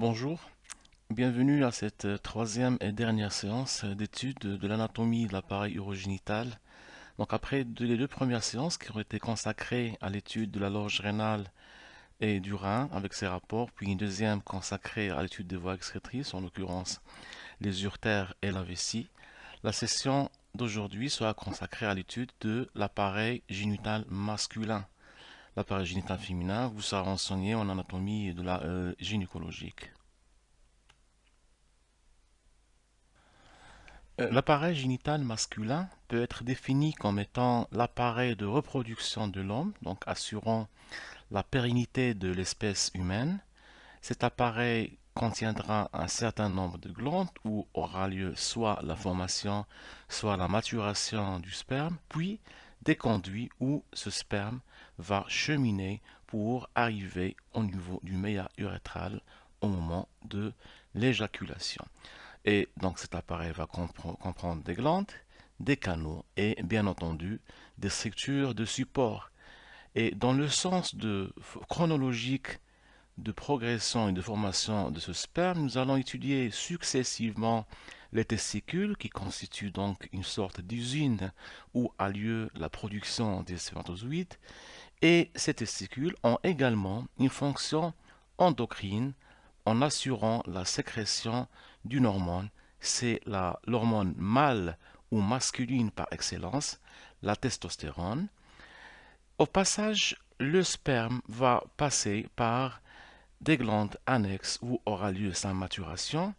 Bonjour, bienvenue à cette euh, troisième et dernière séance euh, d'étude de l'anatomie de l'appareil urogénital. Donc après les deux premières séances qui ont été consacrées à l'étude de la loge rénale et du rein avec ses rapports, puis une deuxième consacrée à l'étude des voies excrétrices, en l'occurrence les urtères et la vessie, la session d'aujourd'hui sera consacrée à l'étude de l'appareil génital masculin l'appareil génital féminin vous sera renseigné en anatomie de la euh, gynécologique. Euh, l'appareil génital masculin peut être défini comme étant l'appareil de reproduction de l'homme, donc assurant la pérennité de l'espèce humaine. Cet appareil contiendra un certain nombre de glandes où aura lieu soit la formation, soit la maturation du sperme, puis des conduits où ce sperme va cheminer pour arriver au niveau du méa urétral au moment de l'éjaculation. Et donc cet appareil va comprendre des glandes, des canaux et bien entendu des structures de support. Et dans le sens chronologique de progression et de formation de ce sperme, nous allons étudier successivement les testicules, qui constituent donc une sorte d'usine où a lieu la production des spermatozoïdes, et ces testicules ont également une fonction endocrine en assurant la sécrétion d'une hormone. C'est l'hormone mâle ou masculine par excellence, la testostérone. Au passage, le sperme va passer par des glandes annexes où aura lieu sa maturation.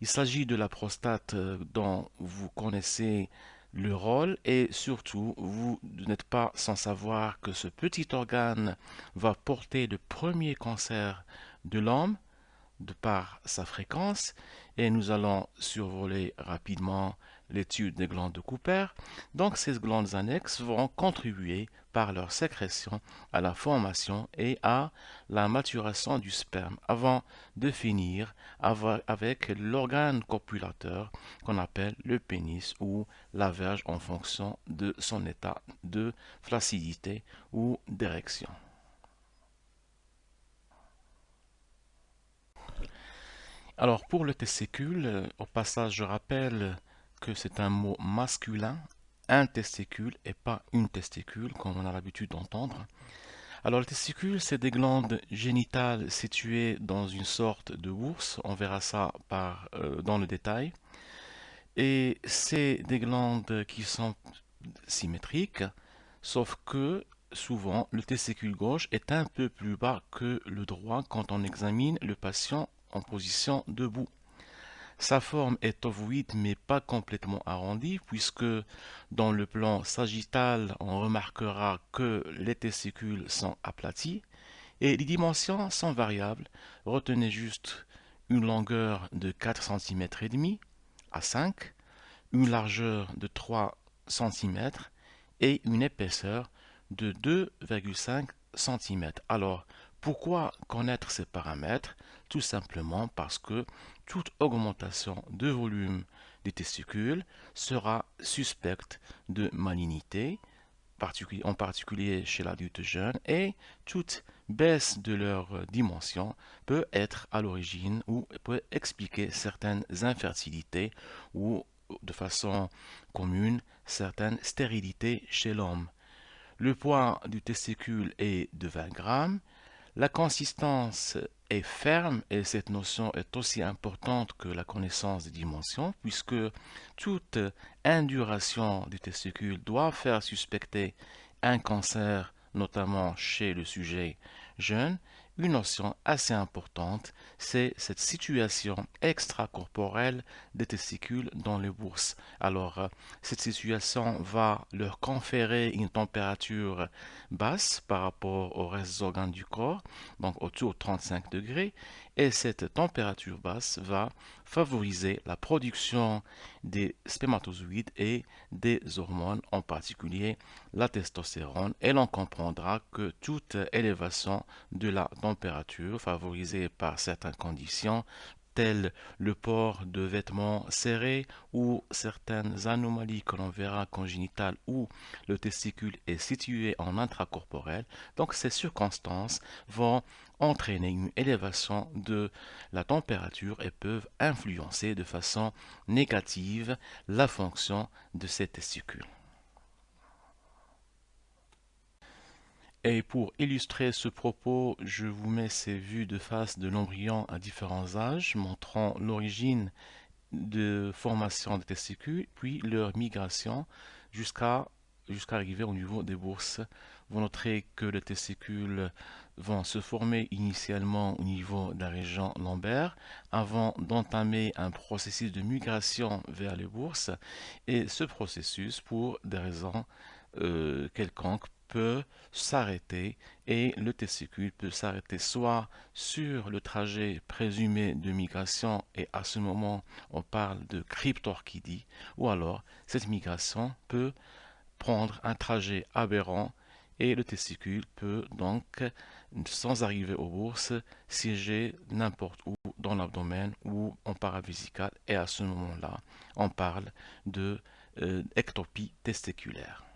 Il s'agit de la prostate euh, dont vous connaissez le rôle et surtout vous n'êtes pas sans savoir que ce petit organe va porter le premier cancer de l'homme de par sa fréquence et nous allons survoler rapidement l'étude des glandes de Cooper. Donc ces glandes annexes vont contribuer par leur sécrétion à la formation et à la maturation du sperme avant de finir avec l'organe copulateur qu'on appelle le pénis ou la verge en fonction de son état de flaccidité ou d'érection. Alors pour le testicule, au passage je rappelle que c'est un mot masculin, un testicule et pas une testicule comme on a l'habitude d'entendre. Alors le testicule, c'est des glandes génitales situées dans une sorte de bourse, on verra ça par, euh, dans le détail. Et c'est des glandes qui sont symétriques, sauf que souvent le testicule gauche est un peu plus bas que le droit quand on examine le patient en position debout. Sa forme est ovoïde mais pas complètement arrondie puisque dans le plan sagittal on remarquera que les testicules sont aplatis et les dimensions sont variables. Retenez juste une longueur de 4 cm et demi à 5, une largeur de 3 cm et une épaisseur de 2,5 cm. Alors, pourquoi connaître ces paramètres? Tout simplement parce que toute augmentation de volume des testicules sera suspecte de malignité, en particulier chez l'adulte jeune, et toute baisse de leur dimension peut être à l'origine ou peut expliquer certaines infertilités ou de façon commune certaines stérilités chez l'homme. Le poids du testicule est de 20 grammes, la consistance est ferme et cette notion est aussi importante que la connaissance des dimensions puisque toute induration du testicule doit faire suspecter un cancer notamment chez le sujet jeune une notion assez importante, c'est cette situation extracorporelle des testicules dans les bourses. Alors, euh, cette situation va leur conférer une température basse par rapport au reste des organes du corps, donc autour de 35 degrés, et cette température basse va favoriser la production des spermatozoïdes et des hormones, en particulier la testostérone, et l'on comprendra que toute élévation de la température favorisée par certaines conditions tels le port de vêtements serrés ou certaines anomalies que l'on verra congénitales où le testicule est situé en intracorporel. Donc ces circonstances vont entraîner une élévation de la température et peuvent influencer de façon négative la fonction de ces testicules. Et pour illustrer ce propos, je vous mets ces vues de face de l'embryon à différents âges, montrant l'origine de formation des testicules, puis leur migration jusqu'à arriver au niveau des bourses. Vous noterez que les testicules vont se former initialement au niveau de la région lombaire avant d'entamer un processus de migration vers les bourses et ce processus pour des raisons euh, quelconques peut s'arrêter et le testicule peut s'arrêter soit sur le trajet présumé de migration et à ce moment on parle de cryptorchidie ou alors cette migration peut prendre un trajet aberrant et le testicule peut donc sans arriver aux bourses siéger n'importe où dans l'abdomen ou en paravésical et à ce moment là on parle de euh, ectopie testiculaire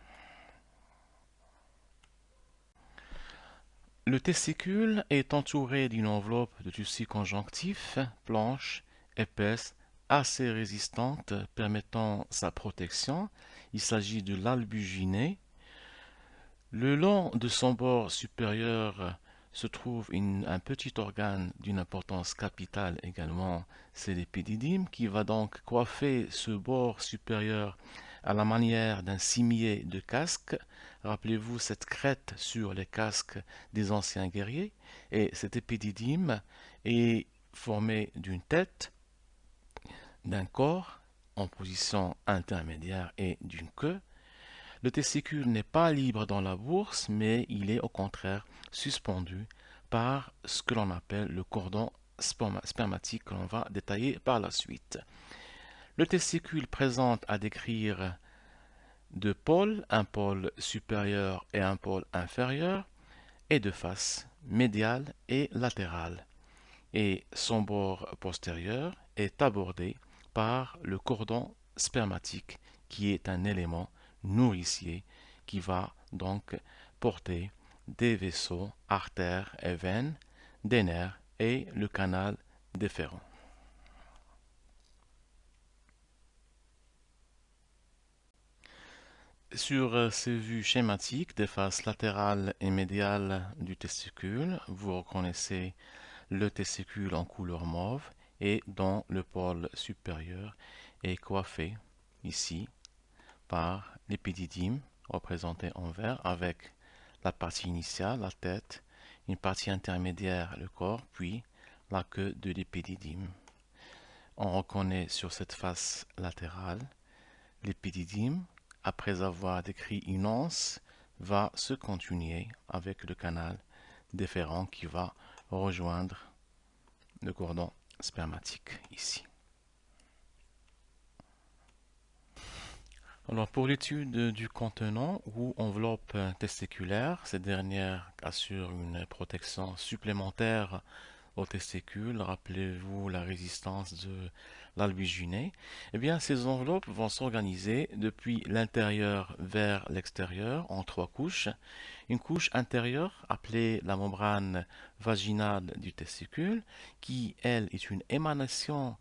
Le testicule est entouré d'une enveloppe de tissu conjonctif, blanche, épaisse, assez résistante, permettant sa protection. Il s'agit de l'albuginé. Le long de son bord supérieur se trouve un petit organe d'une importance capitale également, c'est l'épididyme, qui va donc coiffer ce bord supérieur à la manière d'un cimier de casque. Rappelez-vous cette crête sur les casques des anciens guerriers. Et cet épididyme est formé d'une tête, d'un corps en position intermédiaire et d'une queue. Le testicule n'est pas libre dans la bourse, mais il est au contraire suspendu par ce que l'on appelle le cordon spermatique que l'on va détailler par la suite. Le testicule présente à décrire deux pôles, un pôle supérieur et un pôle inférieur, et de face, médiale et latérale. Et son bord postérieur est abordé par le cordon spermatique, qui est un élément nourricier qui va donc porter des vaisseaux, artères et veines, des nerfs et le canal déférent. Sur euh, ces vues schématiques des faces latérales et médiales du testicule, vous reconnaissez le testicule en couleur mauve et dont le pôle supérieur est coiffé ici par l'épididyme représenté en vert avec la partie initiale, la tête, une partie intermédiaire, le corps, puis la queue de l'épididyme. On reconnaît sur cette face latérale l'épididyme après avoir décrit une anse, va se continuer avec le canal déférent qui va rejoindre le cordon spermatique ici. Alors pour l'étude du contenant ou enveloppe testiculaire, cette dernière assure une protection supplémentaire aux testicules. Rappelez-vous la résistance de l'albuginé, eh bien, ces enveloppes vont s'organiser depuis l'intérieur vers l'extérieur en trois couches. Une couche intérieure, appelée la membrane vaginale du testicule, qui, elle, est une émanation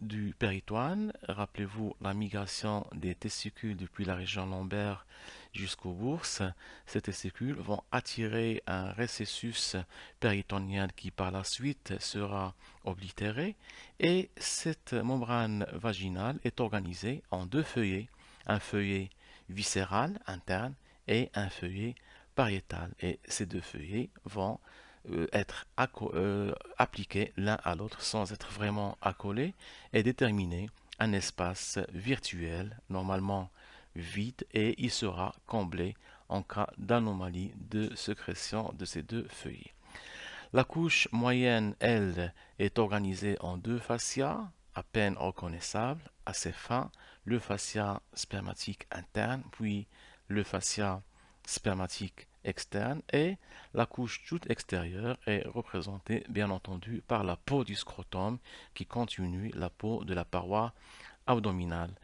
du péritoine. Rappelez-vous la migration des testicules depuis la région lombaire jusqu'aux bourses. Ces testicules vont attirer un récessus péritonien qui par la suite sera oblitéré et cette membrane vaginale est organisée en deux feuillets, un feuillet viscéral interne et un feuillet pariétal. Et ces deux feuillets vont euh, être euh, appliqués l'un à l'autre sans être vraiment accolés et déterminer un espace virtuel, normalement vide, et il sera comblé en cas d'anomalie de sécrétion de ces deux feuillets. La couche moyenne, elle, est organisée en deux fascias, à peine reconnaissables, assez fins, le fascia spermatique interne, puis le fascia spermatique externe et la couche toute extérieure est représentée bien entendu par la peau du scrotum qui continue la peau de la paroi abdominale.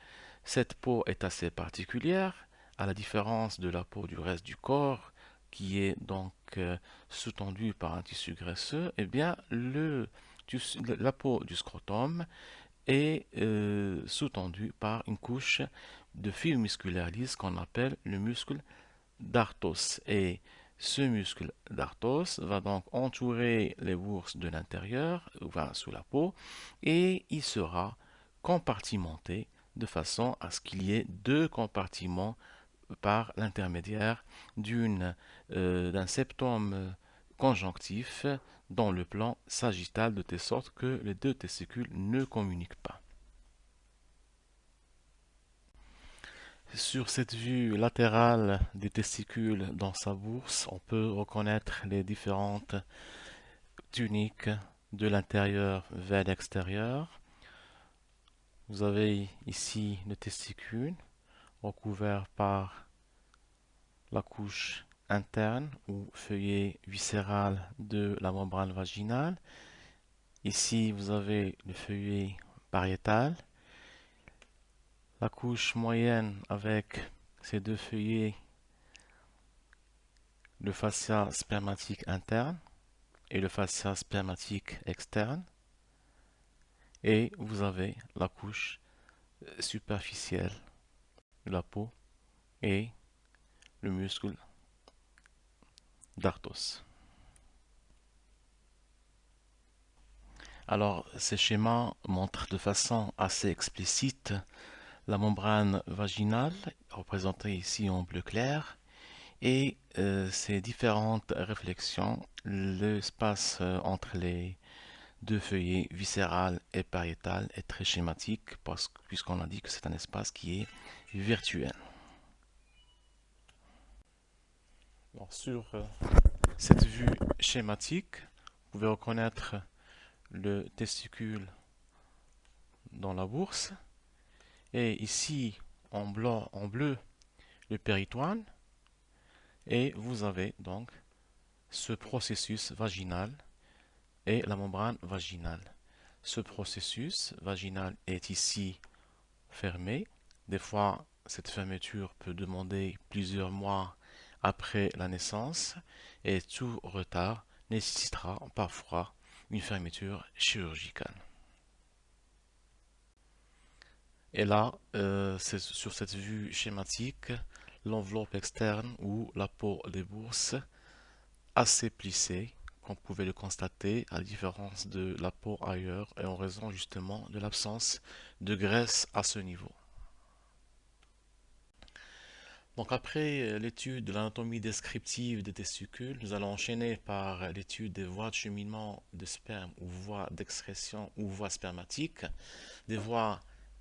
Cette peau est assez particulière, à la différence de la peau du reste du corps, qui est donc euh, sous-tendue par un tissu graisseux, eh bien la peau du scrotum est euh, sous-tendue par une couche de fil musculaire lisse qu'on appelle le muscle d'Arthos. Et ce muscle d'Arthos va donc entourer les bourses de l'intérieur, va sous la peau, et il sera compartimenté de façon à ce qu'il y ait deux compartiments par l'intermédiaire euh, d'un septum conjonctif dans le plan sagittal de telle sorte que les deux testicules ne communiquent pas. Sur cette vue latérale des testicules dans sa bourse, on peut reconnaître les différentes tuniques de l'intérieur vers l'extérieur. Vous avez ici le testicule recouvert par la couche interne ou feuillet viscéral de la membrane vaginale. Ici, vous avez le feuillet pariétal. La couche moyenne avec ces deux feuillets, le fascia spermatique interne et le fascia spermatique externe et vous avez la couche euh, superficielle de la peau et le muscle d'Arthos. Alors, ces schémas montrent de façon assez explicite la membrane vaginale, représentée ici en bleu clair, et euh, ces différentes réflexions, l'espace euh, entre les deux feuillets viscéral et pariétal est très schématique puisqu'on a dit que c'est un espace qui est virtuel. sur euh, cette vue schématique, vous pouvez reconnaître le testicule dans la bourse et ici en, blanc, en bleu le péritoine et vous avez donc ce processus vaginal et la membrane vaginale. Ce processus vaginal est ici fermé. Des fois, cette fermeture peut demander plusieurs mois après la naissance et tout retard nécessitera parfois une fermeture chirurgicale. Et là, euh, sur cette vue schématique, l'enveloppe externe ou la peau des bourses assez plissée on pouvait le constater à différence de la peau ailleurs et en raison justement de l'absence de graisse à ce niveau. Donc après euh, l'étude de l'anatomie descriptive des testicules, nous allons enchaîner par l'étude des voies de cheminement de sperme ou voies d'excrétion ou voies spermatiques, des voies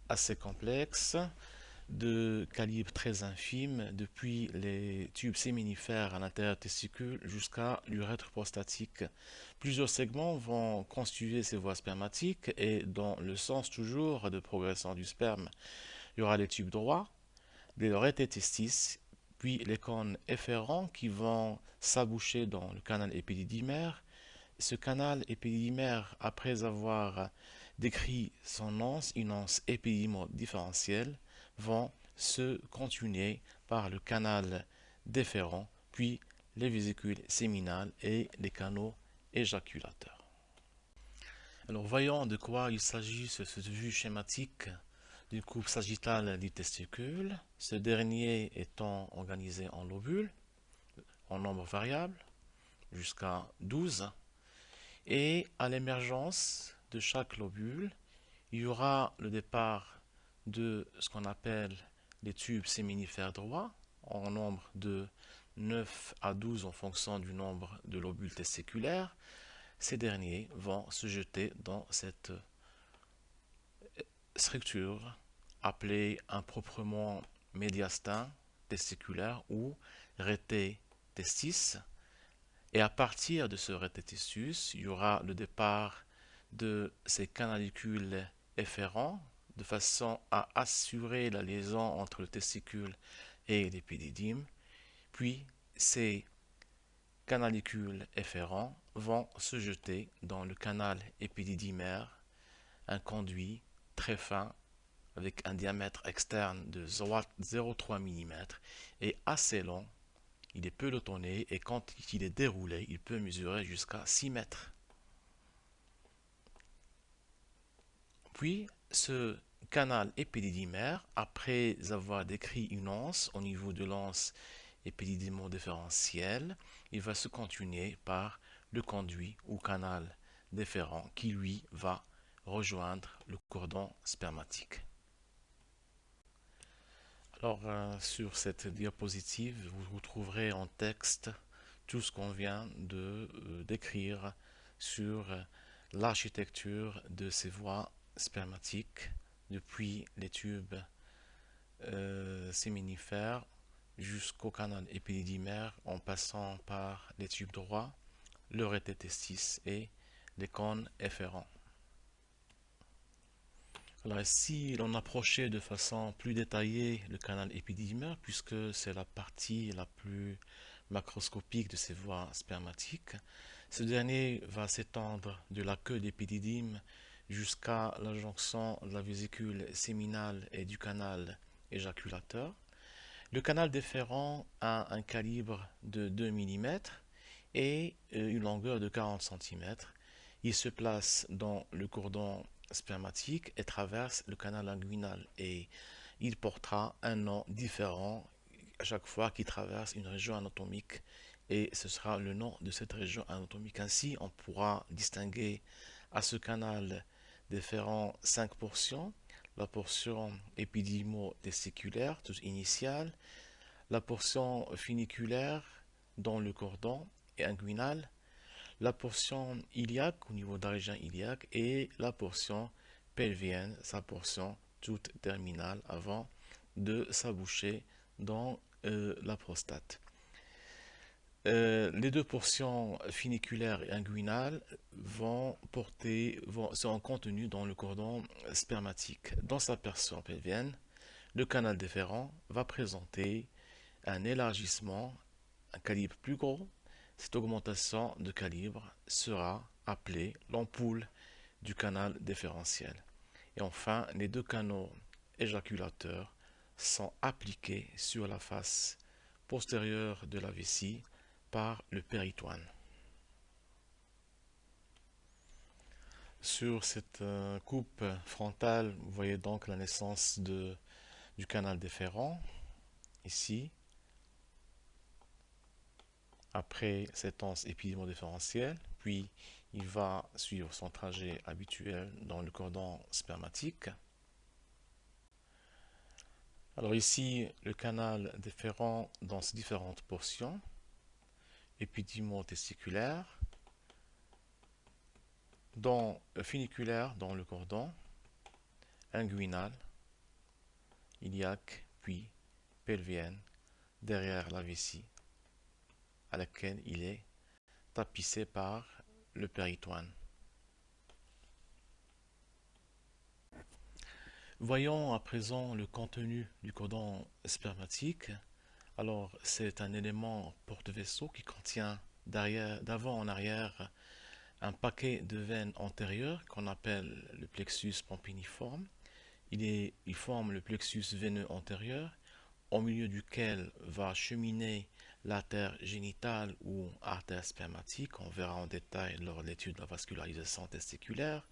assez complexes, de calibre très infime, depuis les tubes séminifères à l'intérieur testicule jusqu'à l'urètre prostatique. Plusieurs segments vont constituer ces voies spermatiques et dans le sens toujours de progression du sperme, il y aura les tubes droits, les lorettes puis les cônes efférents qui vont s'aboucher dans le canal épididymaire. Ce canal épididymaire, après avoir décrit son anse, une anse épidimo-différentielle, vont se continuer par le canal déférent, puis les vésicules séminales et les canaux éjaculateurs. Alors voyons de quoi il s'agit sur cette vue schématique d'une coupe sagittale du testicule, ce dernier étant organisé en lobules, en nombre variable, jusqu'à 12, et à l'émergence de chaque lobule, il y aura le départ de ce qu'on appelle les tubes séminifères droits, en nombre de 9 à 12 en fonction du nombre de lobules testiculaires, ces derniers vont se jeter dans cette structure appelée improprement médiastin testiculaire ou rété testis. Et à partir de ce rété testis, il y aura le départ de ces canalicules efférents de façon à assurer la liaison entre le testicule et l'épididyme. Puis ces canalicules efférents vont se jeter dans le canal épididymère, un conduit très fin avec un diamètre externe de 0,3 mm et assez long. Il est pelotonné et quand il est déroulé, il peut mesurer jusqu'à 6 mètres. Puis, ce canal épididymère, après avoir décrit une anse au niveau de l'anse épididymodiférentielle, il va se continuer par le conduit ou canal déférent qui lui va rejoindre le cordon spermatique. Alors euh, sur cette diapositive, vous retrouverez en texte tout ce qu'on vient de euh, décrire sur l'architecture de ces voies spermatiques depuis les tubes euh, séminifères jusqu'au canal épididymère en passant par les tubes droits, le rététestis et les cônes efférents. Alors si l'on approchait de façon plus détaillée le canal épididymère, puisque c'est la partie la plus macroscopique de ces voies spermatiques, ce dernier va s'étendre de la queue d'épididyme jusqu'à la jonction de la vésicule séminale et du canal éjaculateur. Le canal déférent a un calibre de 2 mm et euh, une longueur de 40 cm. Il se place dans le cordon spermatique et traverse le canal inguinal et il portera un nom différent à chaque fois qu'il traverse une région anatomique et ce sera le nom de cette région anatomique. Ainsi, on pourra distinguer à ce canal déférent cinq portions. La portion épidymo-testiculaire, toute initiale, la portion funiculaire dans le cordon et inguinal, la portion iliaque au niveau de la région iliaque et la portion pelvienne, sa portion toute terminale avant de s'aboucher dans euh, la prostate. Euh, les deux portions funiculaires et inguinales vont porter, vont, seront contenues dans le cordon spermatique. Dans sa portion pelvienne, le canal déférent va présenter un élargissement, un calibre plus gros. Cette augmentation de calibre sera appelée l'ampoule du canal déférentiel. Et enfin, les deux canaux éjaculateurs sont appliqués sur la face postérieure de la vessie par le péritoine. Sur cette euh, coupe frontale, vous voyez donc la naissance de, du canal déférent, ici. Après cette anse épidémodiférentielle, puis il va suivre son trajet habituel dans le cordon spermatique. Alors ici, le canal déférent dans ses différentes portions épidimo-testiculaire, dans euh, funiculaire dans le cordon, inguinal, iliaque, puis pelvienne, derrière la vessie, à laquelle il est tapissé par le péritoine. Voyons à présent le contenu du cordon spermatique. Alors, c'est un élément porte-vaisseau qui contient d'avant en arrière un paquet de veines antérieures qu'on appelle le plexus est, il forme le plexus veineux antérieur au milieu duquel va cheminer l'artère génitale ou artère spermatique. On verra en détail lors de l'étude de la vascularisation testiculaire.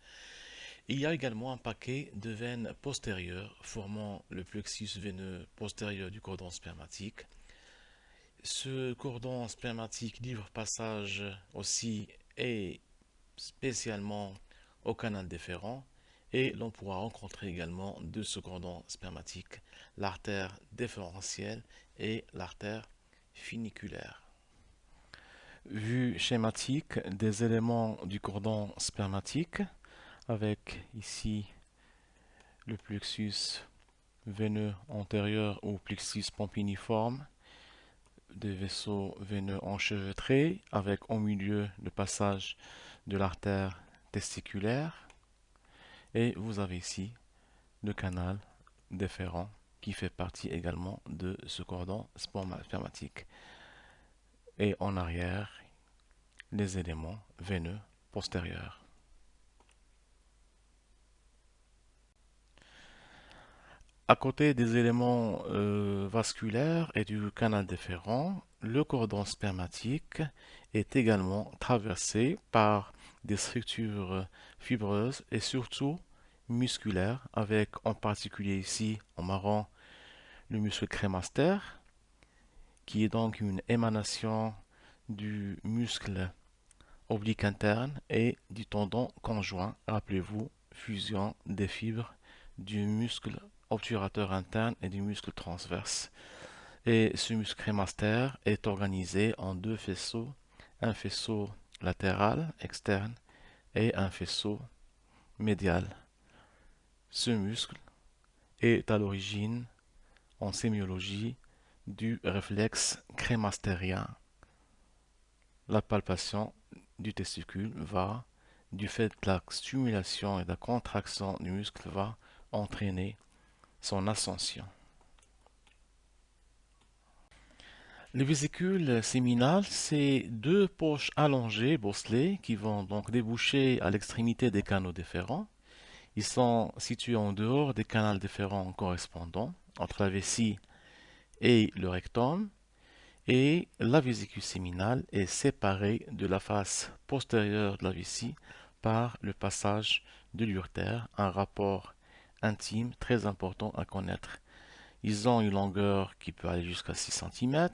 Il y a également un paquet de veines postérieures formant le plexus veineux postérieur du cordon spermatique ce cordon spermatique livre passage aussi et spécialement au canal déférent et l'on pourra rencontrer également deux ce cordon spermatique, l'artère déférentielle et l'artère funiculaire. Vue schématique des éléments du cordon spermatique avec ici le plexus veineux antérieur ou plexus pompiniforme des vaisseaux veineux enchevêtrés avec au milieu le passage de l'artère testiculaire et vous avez ici le canal déférent qui fait partie également de ce cordon spermatique et en arrière les éléments veineux postérieurs. À côté des éléments euh, vasculaires et du canal déférent, le cordon spermatique est également traversé par des structures fibreuses et surtout musculaires, avec en particulier ici en marron le muscle crémaster, qui est donc une émanation du muscle oblique interne et du tendon conjoint. Rappelez-vous, fusion des fibres du muscle obturateur interne et du muscle transverse. Et ce muscle crémaster est organisé en deux faisceaux, un faisceau latéral externe et un faisceau médial. Ce muscle est à l'origine en sémiologie du réflexe crémastérien. La palpation du testicule va, du fait de la stimulation et de la contraction du muscle, va entraîner son ascension. Les vésicules séminales, c'est deux poches allongées, bosselées, qui vont donc déboucher à l'extrémité des canaux déférents. Ils sont situés en dehors des canaux déférents correspondants, entre la vessie et le rectum, et la vésicule séminale est séparée de la face postérieure de la vessie par le passage de l'urtère, un rapport intime très important à connaître. Ils ont une longueur qui peut aller jusqu'à 6 cm,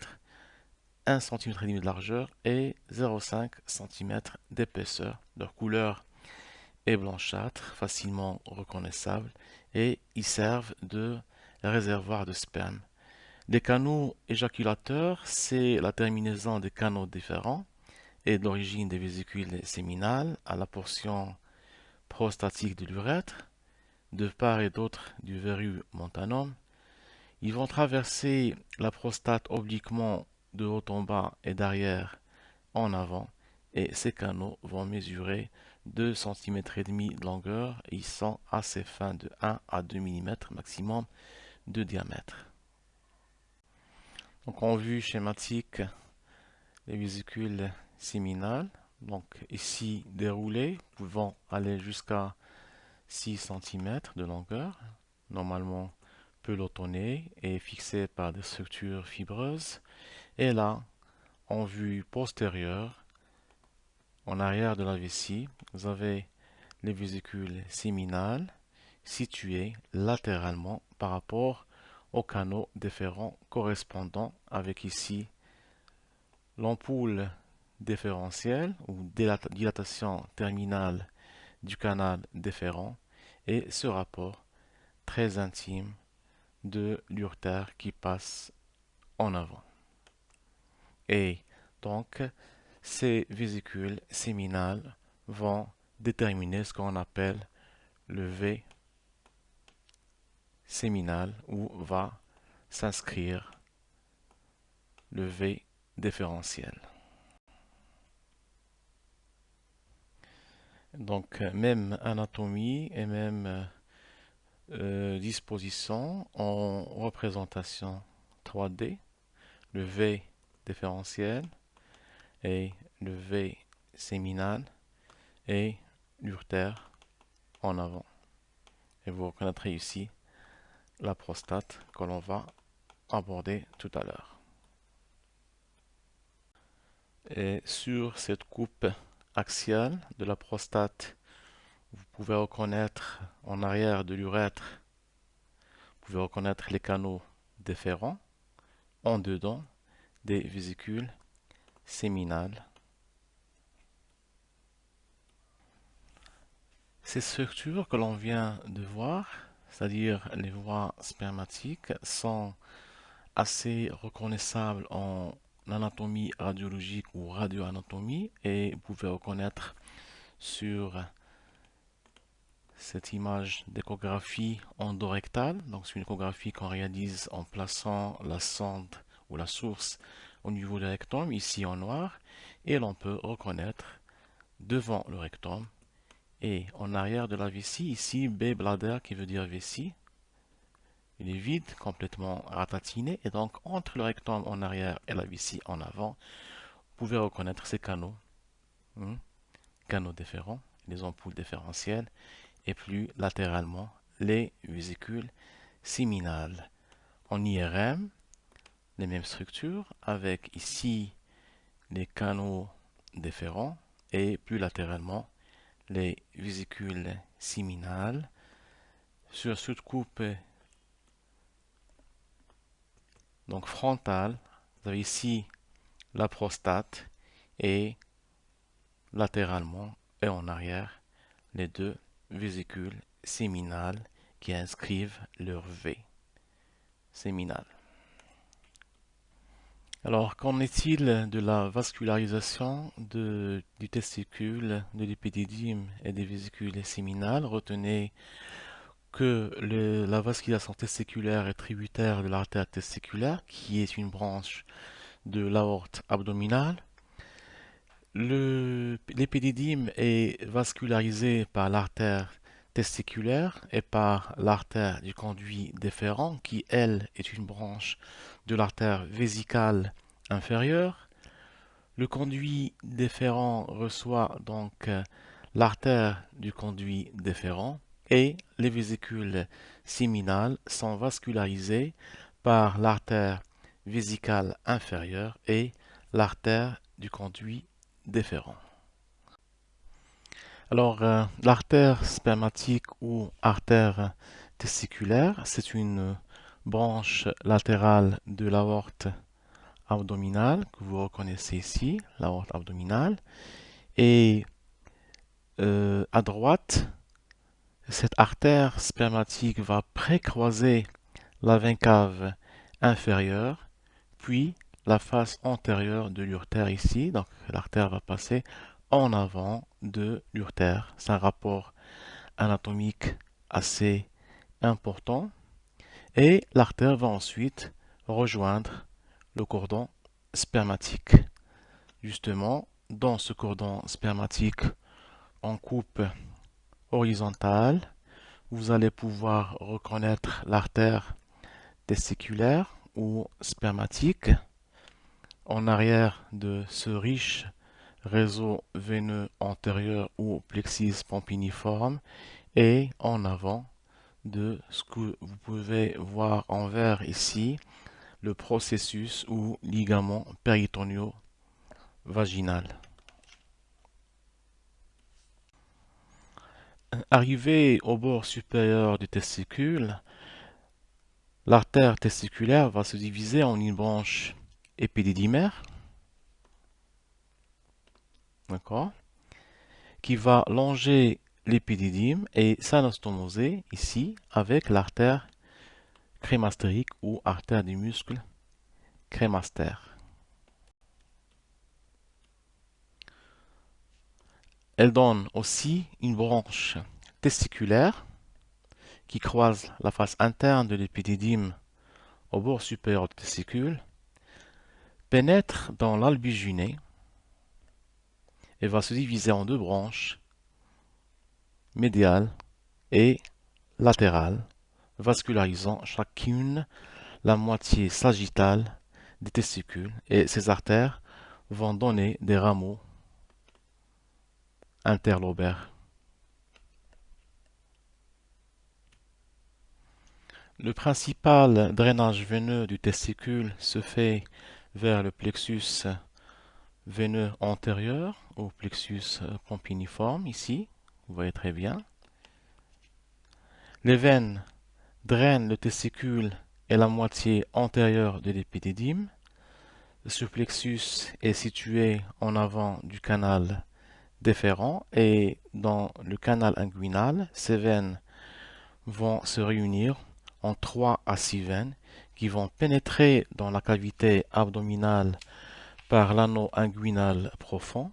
1 cm de largeur et 0,5 cm d'épaisseur. Leur couleur est blanchâtre, facilement reconnaissable et ils servent de réservoir de sperme. Les canaux éjaculateurs, c'est la terminaison des canaux différents et de l'origine des vésicules séminales à la portion prostatique de l'urètre de part et d'autre du verru montanum. Ils vont traverser la prostate obliquement de haut en bas et d'arrière en avant et ces canaux vont mesurer 2 cm de longueur et ils sont assez fins de 1 à 2 mm maximum de diamètre. Donc en vue schématique, les vésicules séminales, donc ici déroulées, pouvant aller jusqu'à 6 cm de longueur, normalement pelotonné et fixé par des structures fibreuses. Et là, en vue postérieure, en arrière de la vessie, vous avez les vésicules séminales situées latéralement par rapport aux canaux déférents correspondants avec ici l'ampoule déférentielle ou dilatation terminale du canal déférent et ce rapport très intime de l'urtère qui passe en avant. Et donc, ces vésicules séminales vont déterminer ce qu'on appelle le V séminal où va s'inscrire le V différentiel. Donc, euh, même anatomie et même euh, euh, disposition en représentation 3D, le V différentiel et le V séminal et l'urtère en avant. Et vous reconnaîtrez ici la prostate que l'on va aborder tout à l'heure. Et sur cette coupe axiale de la prostate, vous pouvez reconnaître en arrière de l'urètre, vous pouvez reconnaître les canaux déférents, en dedans des vésicules séminales. Ces structures que l'on vient de voir, c'est-à-dire les voies spermatiques, sont assez reconnaissables en l'anatomie radiologique ou radioanatomie et vous pouvez reconnaître sur cette image d'échographie endorectale. Donc c'est une échographie qu'on réalise en plaçant la sonde ou la source au niveau du rectum, ici en noir, et l'on peut reconnaître devant le rectum et en arrière de la vessie, ici B bladder qui veut dire vessie, il est vide, complètement ratatiné, et donc entre le rectum en arrière et la vessie en avant, vous pouvez reconnaître ces canaux hmm, canaux déférents, les ampoules différentielles, et plus latéralement les vésicules séminales. En IRM, les mêmes structures avec ici les canaux déférents et plus latéralement les vésicules séminales. Sur cette coupe donc frontale, vous avez ici la prostate et latéralement et en arrière les deux vésicules séminales qui inscrivent leur V séminal. Alors, qu'en est-il de la vascularisation du testicule, de l'épididyme et des vésicules séminales? Retenez que la vascularisation testiculaire est tributaire de l'artère testiculaire, qui est une branche de l'aorte abdominale. L'épididyme est vascularisé par l'artère testiculaire et par l'artère du conduit déférent, qui, elle, est une branche de l'artère vésicale inférieure. Le conduit déférent reçoit donc euh, l'artère du conduit déférent et les vésicules séminales sont vascularisées par l'artère vésicale inférieure et l'artère du conduit déférent. Alors, euh, l'artère spermatique ou artère testiculaire, c'est une branche latérale de l'aorte abdominale que vous reconnaissez ici, l'aorte abdominale. Et euh, à droite, cette artère spermatique va précroiser la veine cave inférieure, puis la face antérieure de l'urtère ici. Donc l'artère va passer en avant de l'urtère. C'est un rapport anatomique assez important. Et l'artère va ensuite rejoindre le cordon spermatique. Justement, dans ce cordon spermatique, en coupe horizontale, vous allez pouvoir reconnaître l'artère testiculaire ou spermatique. En arrière de ce riche réseau veineux antérieur ou plexus pompiniforme et en avant de ce que vous pouvez voir en vert ici, le processus ou ligament péritonio vaginal. Arrivé au bord supérieur du testicule, l'artère testiculaire va se diviser en une branche épididymaire, d'accord, qui va longer l'épididyme et s'anastomoser ici avec l'artère crémastérique ou artère du muscle crémastère. Elle donne aussi une branche testiculaire qui croise la face interne de l'épididyme au bord supérieur du testicule, pénètre dans l'albuginé et va se diviser en deux branches médiale et latérale, vascularisant chacune la moitié sagittale des testicules et ces artères vont donner des rameaux interlobaires. Le principal drainage veineux du testicule se fait vers le plexus veineux antérieur au plexus pompiniforme ici vous voyez très bien. Les veines drainent le testicule et la moitié antérieure de l'épididyme. Ce plexus est situé en avant du canal et dans le canal inguinal, ces veines vont se réunir en 3 à 6 veines qui vont pénétrer dans la cavité abdominale par l'anneau inguinal profond.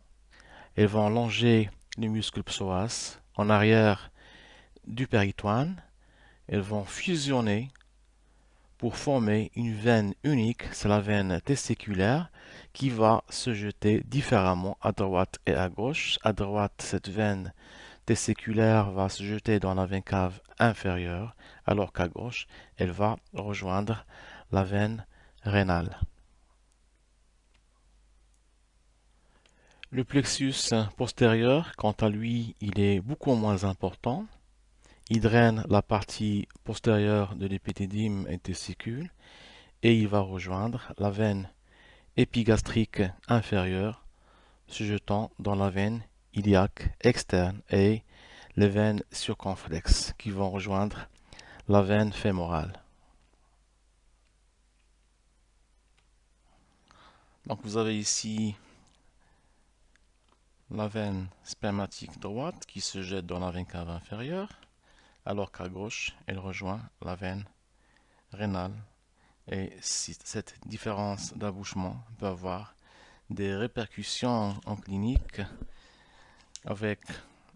Elles vont longer les muscles psoas en arrière du péritoine. Elles vont fusionner pour former une veine unique, c'est la veine testiculaire, qui va se jeter différemment à droite et à gauche. À droite, cette veine testiculaire va se jeter dans la veine cave inférieure, alors qu'à gauche, elle va rejoindre la veine rénale. Le plexus postérieur, quant à lui, il est beaucoup moins important. Il draine la partie postérieure de l'épithédyme et testicule et il va rejoindre la veine épigastrique inférieure se jetant dans la veine iliaque externe et les veines circonflexes qui vont rejoindre la veine fémorale. Donc vous avez ici la veine spermatique droite qui se jette dans la veine cave inférieure, alors qu'à gauche, elle rejoint la veine rénale. Et cette différence d'abouchement peut avoir des répercussions en clinique avec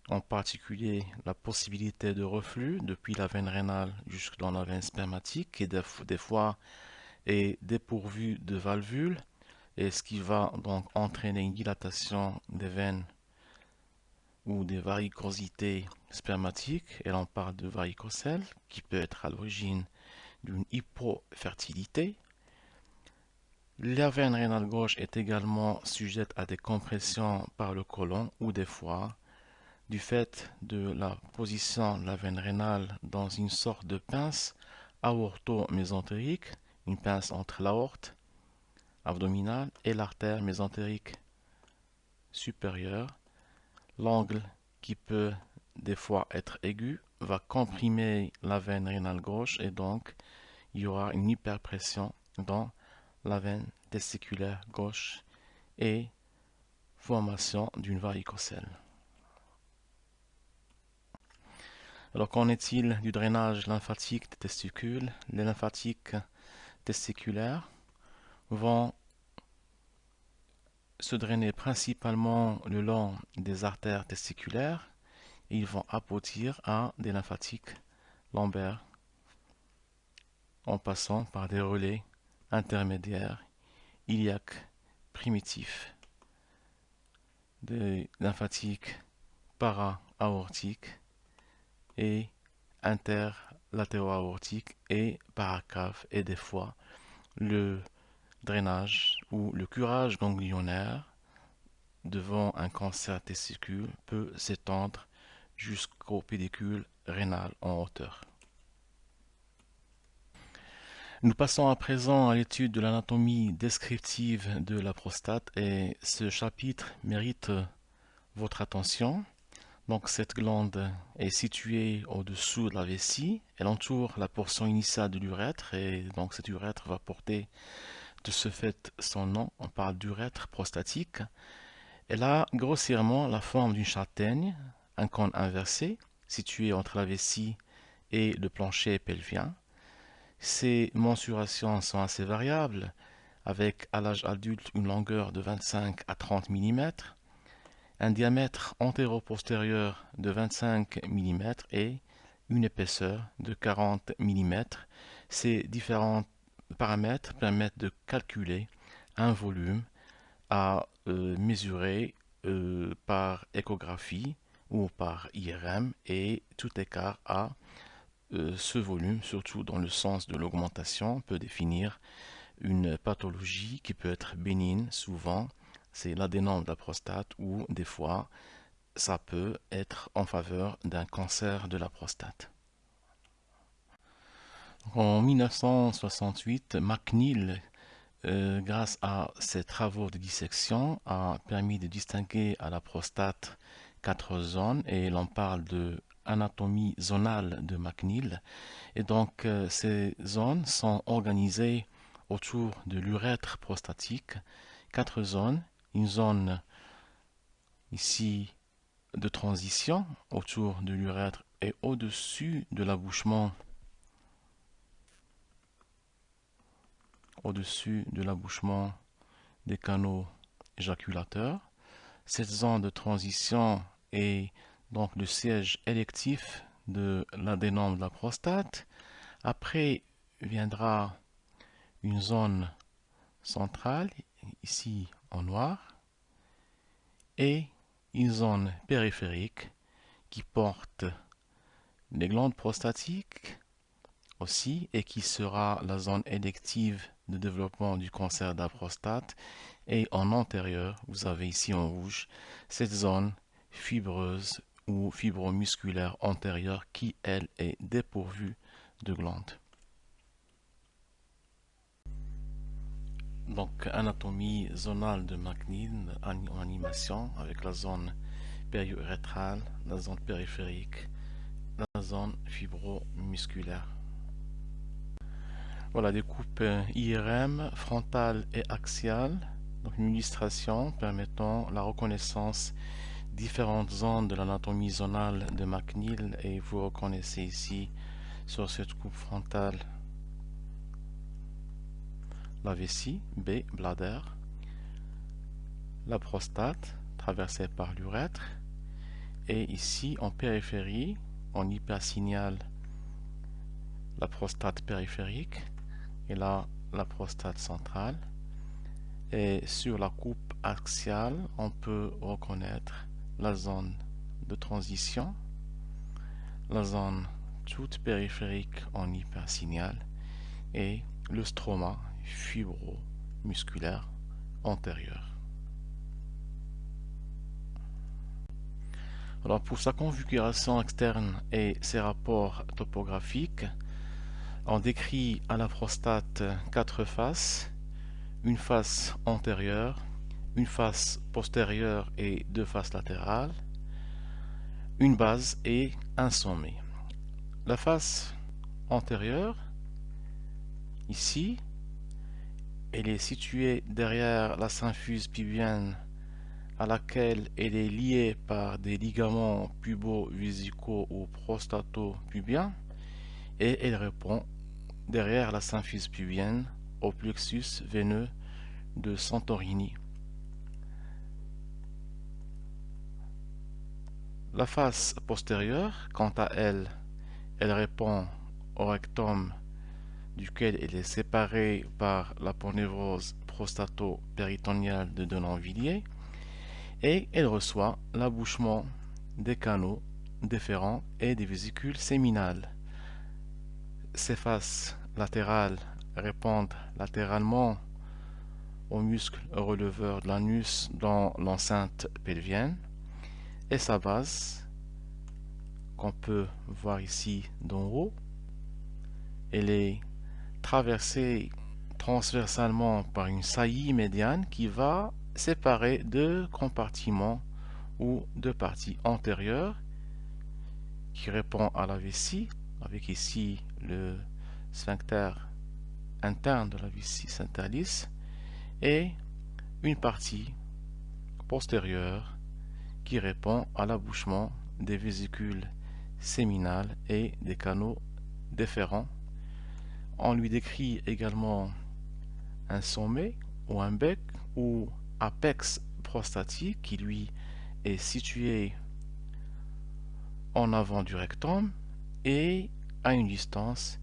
en particulier la possibilité de reflux depuis la veine rénale jusque dans la veine spermatique qui des fois est dépourvue de valvules et ce qui va donc entraîner une dilatation des veines ou des varicosités spermatiques, et l'on parle de varicocèle, qui peut être à l'origine d'une hypofertilité. La veine rénale gauche est également sujette à des compressions par le côlon ou des fois du fait de la position de la veine rénale dans une sorte de pince aorto-mésentérique, une pince entre l'aorte abdominale et l'artère mésentérique supérieure. L'angle qui peut des fois être aigu va comprimer la veine rénale gauche et donc il y aura une hyperpression dans la veine testiculaire gauche et formation d'une varicocèle. Alors qu'en est-il du drainage lymphatique des testicules? Les lymphatiques testiculaires vont se drainer principalement le long des artères testiculaires ils vont aboutir à des lymphatiques lombaires en passant par des relais intermédiaires iliaques primitifs, des lymphatiques para-aortiques et interlatéro-aortiques et paracaves et des fois le drainage ou le curage ganglionnaire devant un cancer testicule peut s'étendre jusqu'au pédicule rénal en hauteur. Nous passons à présent à l'étude de l'anatomie descriptive de la prostate et ce chapitre mérite votre attention. Donc cette glande est située au-dessous de la vessie, elle entoure la portion initiale de l'urètre et donc cet urètre va porter de ce fait son nom, on parle d'urètre prostatique. Elle a grossièrement la forme d'une châtaigne, un cône inversé, situé entre la vessie et le plancher pelvien. Ces mensurations sont assez variables, avec à l'âge adulte une longueur de 25 à 30 mm, un diamètre antéro-postérieur de 25 mm et une épaisseur de 40 mm. Ces différents paramètres permettent de calculer un volume à euh, mesurer euh, par échographie ou par IRM et tout écart à euh, ce volume, surtout dans le sens de l'augmentation, peut définir une pathologie qui peut être bénigne, souvent c'est l'adénome de la prostate ou des fois ça peut être en faveur d'un cancer de la prostate. En 1968, McNeil, euh, grâce à ses travaux de dissection, a permis de distinguer à la prostate quatre zones et l'on parle de anatomie zonale de McNeil. Et donc, euh, ces zones sont organisées autour de l'urètre prostatique. Quatre zones. Une zone ici de transition autour de l'urètre et au-dessus de l'abouchement au-dessus de l'abouchement des canaux éjaculateurs. Cette zone de transition est donc le siège électif de l'adénome de la prostate. Après viendra une zone centrale, ici en noir, et une zone périphérique qui porte les glandes prostatiques aussi et qui sera la zone élective de développement du cancer de la prostate. Et en antérieur, vous avez ici en rouge cette zone fibreuse ou fibromusculaire antérieure qui, elle, est dépourvue de glandes. Donc, anatomie zonale de McNeil en animation avec la zone périurétrale, la zone périphérique, la zone fibromusculaire. Voilà des coupes IRM frontale et axiale. Donc une illustration permettant la reconnaissance différentes zones de l'anatomie zonale de McNeil et vous reconnaissez ici sur cette coupe frontale la vessie B, bladder, la prostate traversée par l'urètre et ici en périphérie, en hypersignal, la prostate périphérique et là la prostate centrale. Et sur la coupe axiale on peut reconnaître la zone de transition la zone toute périphérique en hypersignal et le stroma fibro-musculaire antérieur. Alors pour sa configuration externe et ses rapports topographiques, on décrit à la prostate quatre faces, une face antérieure, une face postérieure et deux faces latérales, une base et un sommet. La face antérieure, ici, elle est située derrière la symphyse pubienne à laquelle elle est liée par des ligaments pubo-vésicaux ou prostato-pubiens et elle répond derrière la symphyse pubienne au plexus veineux de Santorini. La face postérieure, quant à elle, elle répond au rectum duquel elle est séparée par la ponévrose prostato-péritoniale de Denonvilliers et elle reçoit l'abouchement des canaux déférents et des vésicules séminales. Ces faces latérales répondent latéralement aux muscles releveurs de l'anus dans l'enceinte pelvienne et sa base qu'on peut voir ici d'en haut. Elle est traversée transversalement par une saillie médiane qui va séparer deux compartiments ou deux parties antérieures qui répond à la vessie avec ici le sphincter interne de la vessie centralis et une partie postérieure qui répond à l'abouchement des vésicules séminales et des canaux déférents on lui décrit également un sommet ou un bec ou apex prostatique qui lui est situé en avant du rectum et à une distance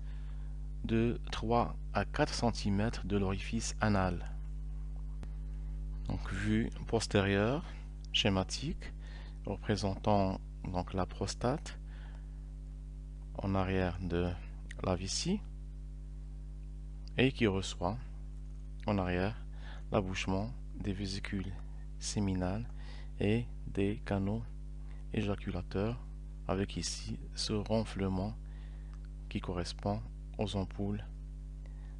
de 3 à 4 cm de l'orifice anal. Donc vue postérieure schématique représentant donc la prostate en arrière de la vessie et qui reçoit en arrière l'abouchement des vésicules séminales et des canaux éjaculateurs avec ici ce ronflement qui correspond aux ampoules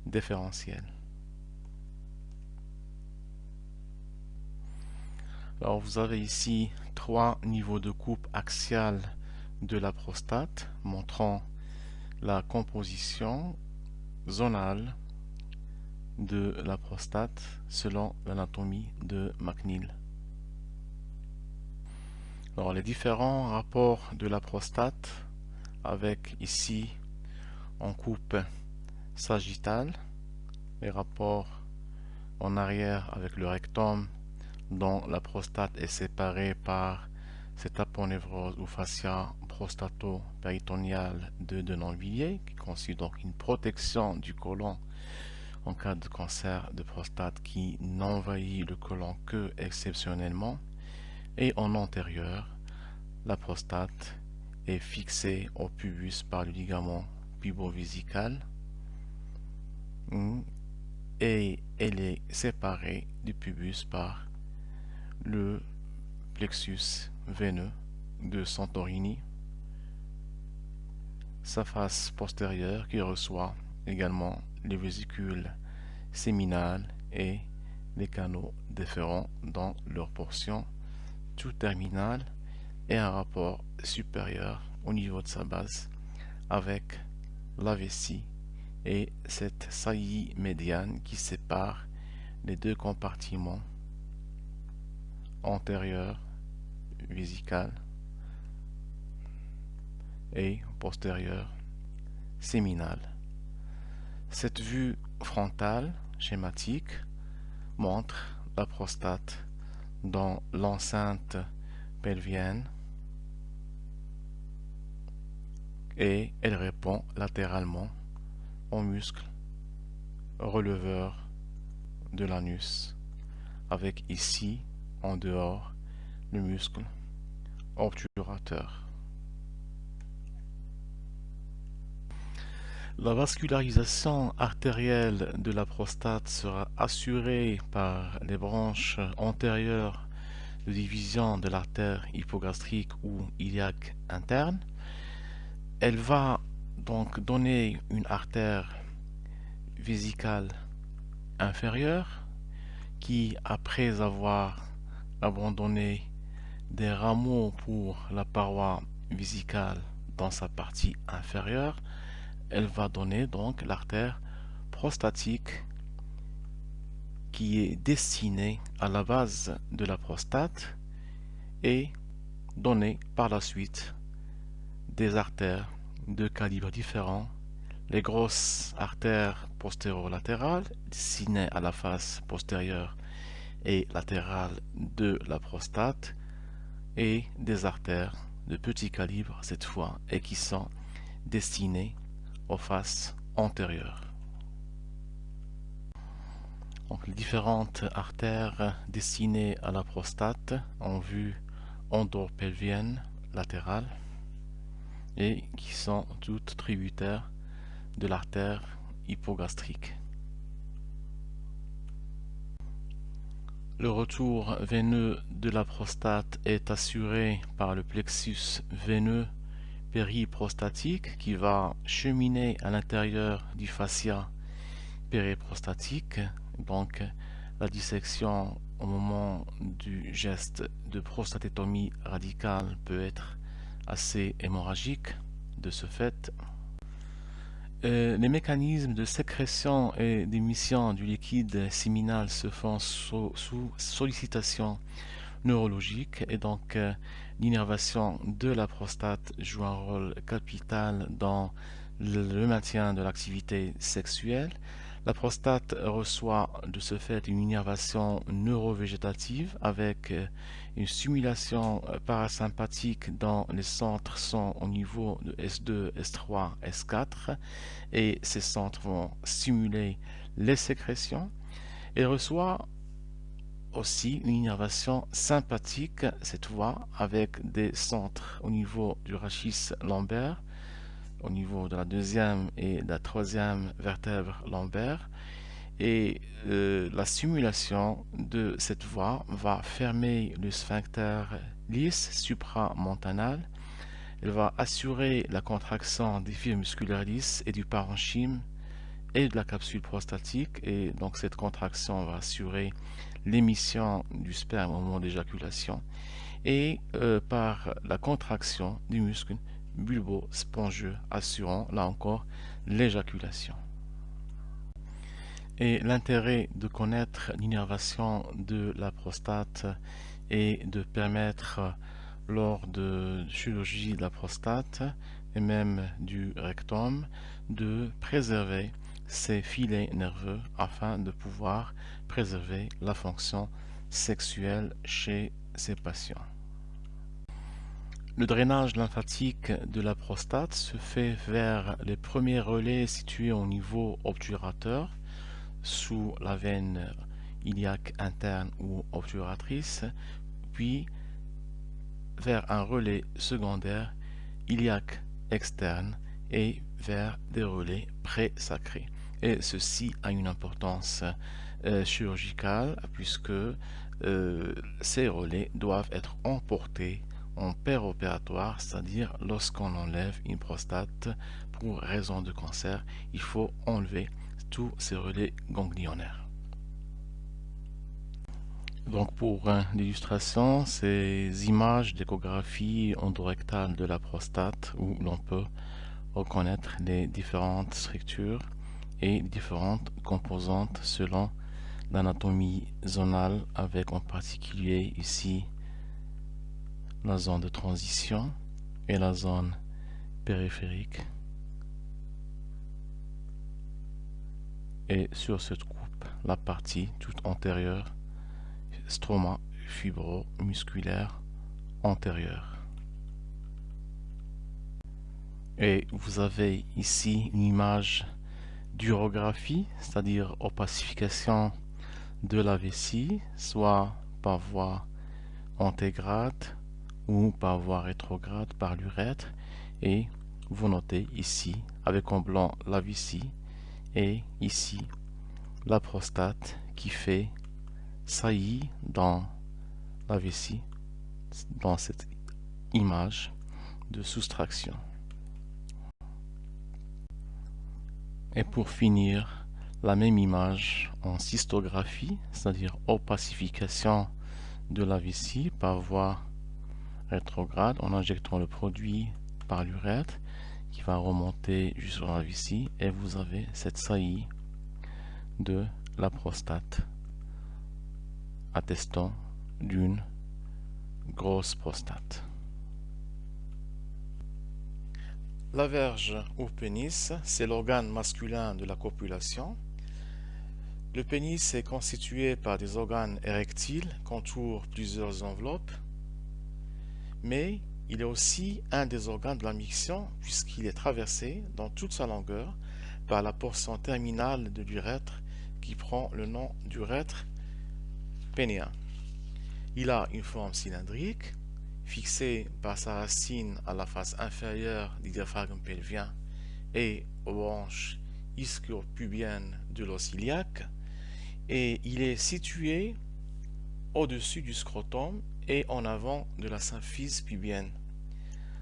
différentielles. Alors vous avez ici trois niveaux de coupe axiale de la prostate montrant la composition zonale de la prostate selon l'anatomie de McNeil. Alors les différents rapports de la prostate avec ici en coupe sagittale, les rapports en arrière avec le rectum dont la prostate est séparée par cette aponevrose ou fascia prostato-péritoniale de Denonvilliers qui constitue donc une protection du côlon en cas de cancer de prostate qui n'envahit le côlon que exceptionnellement. Et en antérieur, la prostate est fixée au pubis par le ligament pubovésical et elle est séparée du pubis par le plexus veineux de Santorini, sa face postérieure qui reçoit également les vésicules séminales et les canaux déférents dans leur portion tout terminale et un rapport supérieur au niveau de sa base avec la vessie et cette saillie médiane qui sépare les deux compartiments antérieur vésical et postérieur séminal. Cette vue frontale schématique montre la prostate dans l'enceinte pelvienne et elle répond latéralement au muscle releveur de l'anus avec ici en dehors le muscle obturateur. La vascularisation artérielle de la prostate sera assurée par les branches antérieures de division de l'artère hypogastrique ou iliaque interne. Elle va donc donner une artère vésicale inférieure qui, après avoir abandonné des rameaux pour la paroi vésicale dans sa partie inférieure, elle va donner donc l'artère prostatique qui est destinée à la base de la prostate et donner par la suite des artères de calibres différents les grosses artères postérolatérales destinées à la face postérieure et latérale de la prostate et des artères de petit calibre cette fois et qui sont destinées face antérieure. Donc, les différentes artères destinées à la prostate en vue endopelvienne latérale et qui sont toutes tributaires de l'artère hypogastrique. Le retour veineux de la prostate est assuré par le plexus veineux périprostatique qui va cheminer à l'intérieur du fascia périprostatique. Donc la dissection au moment du geste de prostatétomie radicale peut être assez hémorragique de ce fait. Euh, les mécanismes de sécrétion et d'émission du liquide séminal se font sous, sollicitation neurologique et donc euh, l'innervation de la prostate joue un rôle capital dans le maintien de l'activité sexuelle. La prostate reçoit de ce fait une innervation neurovégétative avec euh, une stimulation euh, parasympathique dans les centres sont au niveau de S2, S3, S4 et ces centres vont stimuler les sécrétions. Elle reçoit aussi une innervation sympathique cette fois avec des centres au niveau du rachis lombaire au niveau de la deuxième et de la troisième vertèbre lombaire et euh, la stimulation de cette voie va fermer le sphincter lisse supramontanal elle va assurer la contraction des fibres musculaires lisses et du parenchyme et de la capsule prostatique et donc cette contraction va assurer l'émission du sperme au moment d'éjaculation et euh, par la contraction du muscle bulbo-spongieux assurant là encore l'éjaculation. Et l'intérêt de connaître l'innervation de la prostate est de permettre lors de chirurgie de la prostate et même du rectum de préserver ces filets nerveux afin de pouvoir préserver la fonction sexuelle chez ces patients. Le drainage lymphatique de la prostate se fait vers les premiers relais situés au niveau obturateur, sous la veine iliaque interne ou obturatrice, puis vers un relais secondaire iliaque externe et vers des relais pré-sacrés. Et ceci a une importance euh, chirurgicale puisque euh, ces relais doivent être emportés en opératoire, c'est-à-dire lorsqu'on enlève une prostate pour raison de cancer, il faut enlever tous ces relais ganglionnaires. Donc pour l'illustration, ces images d'échographie endorectale de la prostate où l'on peut reconnaître les différentes structures et différentes composantes selon l'anatomie zonale avec en particulier ici la zone de transition et la zone périphérique. Et sur cette coupe, la partie toute antérieure, stroma fibro-musculaire antérieur. Et vous avez ici une image d'urographie, c'est-à-dire opacification de la vessie, soit par voie antégrade ou par voie rétrograde par l'urètre. Et vous notez ici, avec en blanc, la vessie et ici, la prostate qui fait saillie dans la vessie, dans cette image de soustraction. Et pour finir, la même image en cystographie, c'est-à-dire opacification de la vessie par voie rétrograde en injectant le produit par l'urètre qui va remonter jusqu'à la vessie et vous avez cette saillie de la prostate attestant d'une grosse prostate. La verge ou pénis, c'est l'organe masculin de la copulation le pénis est constitué par des organes érectiles qu'entourent plusieurs enveloppes, mais il est aussi un des organes de la miction puisqu'il est traversé dans toute sa longueur par la portion terminale de l'urètre qui prend le nom d'urètre pénéen. Il a une forme cylindrique, fixée par sa racine à la face inférieure du diaphragme pelvien et aux branches ischio-pubiennes de l'os iliaque, et il est situé au-dessus du scrotum et en avant de la symphyse pubienne.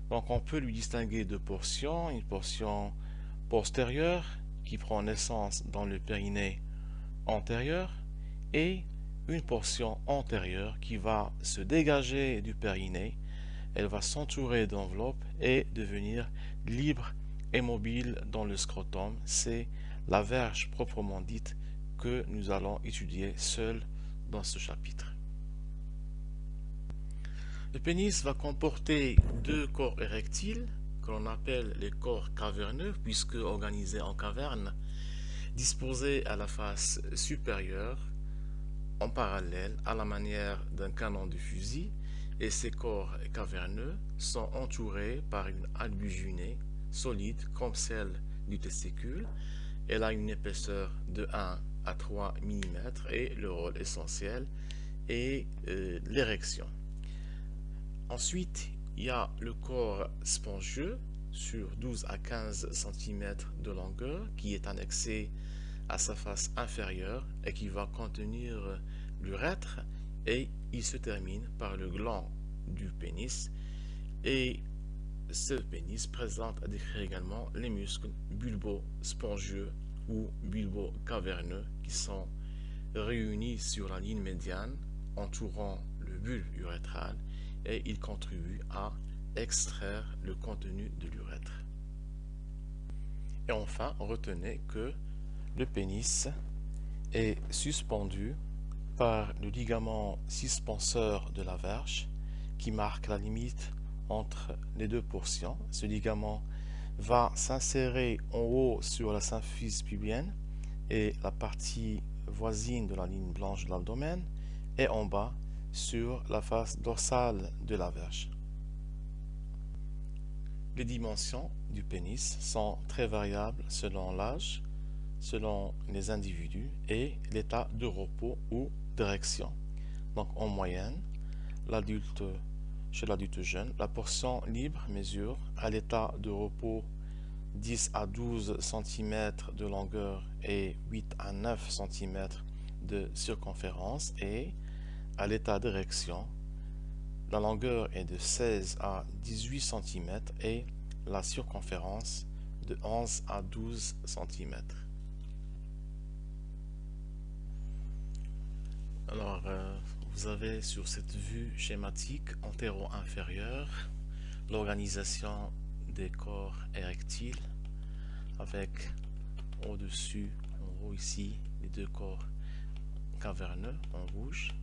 Donc on peut lui distinguer deux portions, une portion postérieure qui prend naissance dans le périnée antérieur et une portion antérieure qui va se dégager du périnée, elle va s'entourer d'enveloppe et devenir libre et mobile dans le scrotum. C'est la verge proprement dite que nous allons étudier seul dans ce chapitre. Le pénis va comporter deux corps érectiles que l'on appelle les corps caverneux puisque organisés en caverne, disposés à la face supérieure en parallèle à la manière d'un canon de fusil et ces corps caverneux sont entourés par une albugine solide comme celle du testicule. Elle a une épaisseur de 1 à 3 mm et le rôle essentiel est euh, l'érection. Ensuite, il y a le corps spongieux sur 12 à 15 cm de longueur qui est annexé à sa face inférieure et qui va contenir l'urètre et il se termine par le gland du pénis. Et ce pénis présente à décrire également les muscles bulbo-spongieux ou bulbo-caverneux qui sont réunis sur la ligne médiane entourant le bulbe urétral et ils contribuent à extraire le contenu de l'urètre. Et enfin, retenez que le pénis est suspendu par le ligament suspenseur de la verge qui marque la limite entre les deux portions. Ce ligament va s'insérer en haut sur la symphyse pubienne et la partie voisine de la ligne blanche de l'abdomen et en bas sur la face dorsale de la verge. Les dimensions du pénis sont très variables selon l'âge, selon les individus et l'état de repos ou d'érection. Donc en moyenne, chez l'adulte jeune, la portion libre mesure à l'état de repos 10 à 12 cm de longueur et 8 à 9 cm de circonférence et à l'état d'érection, la longueur est de 16 à 18 cm et la circonférence de 11 à 12 cm. Alors, euh, vous avez sur cette vue schématique antéro-inférieure l'organisation des corps érectiles avec au-dessus, en haut ici, les deux corps caverneux en rouge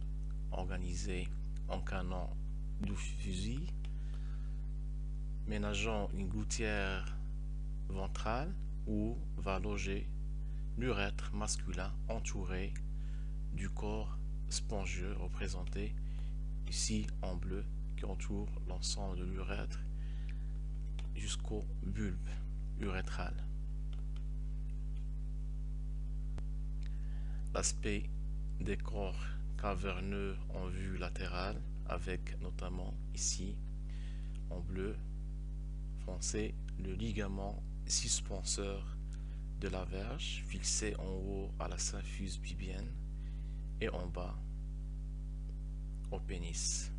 organisés en canon du fusil ménageant une gouttière ventrale où va loger l'urètre masculin entouré du corps spongieux représenté ici en bleu qui entoure l'ensemble de l'urètre jusqu'au bulbe urétral. L'aspect des corps caverneux en vue latérale avec notamment ici en bleu foncé le ligament suspenseur de la verge fixé en haut à la symphyse pubienne et en bas au pénis.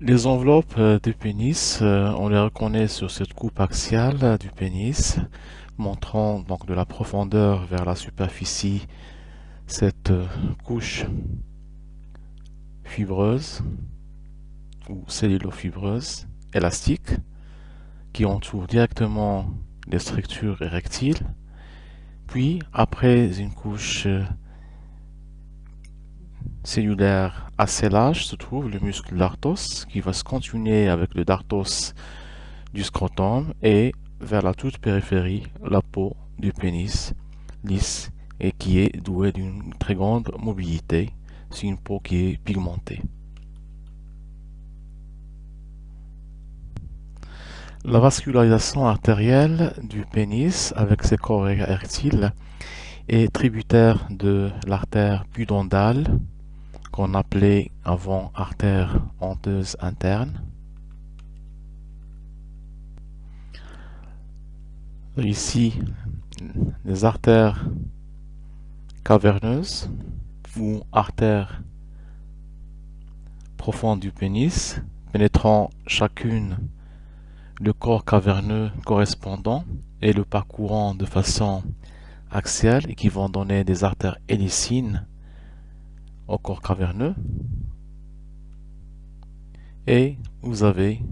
Les enveloppes euh, du pénis, euh, on les reconnaît sur cette coupe axiale du pénis, montrant donc de la profondeur vers la superficie cette euh, couche fibreuse ou cellulofibreuse élastique qui entoure directement les structures érectiles. Puis, après une couche euh, cellulaire assez large, se trouve le muscle dartos qui va se continuer avec le dartos du scrotum et vers la toute périphérie, la peau du pénis lisse et qui est douée d'une très grande mobilité. C'est une peau qui est pigmentée. La vascularisation artérielle du pénis avec ses corps érectiles est tributaire de l'artère pudendale qu'on appelait avant artère honteuse interne. Ici, les artères caverneuses ou artères profondes du pénis, pénétrant chacune le corps caverneux correspondant et le parcourant de façon axiale et qui vont donner des artères hélicines au corps caverneux. Et vous avez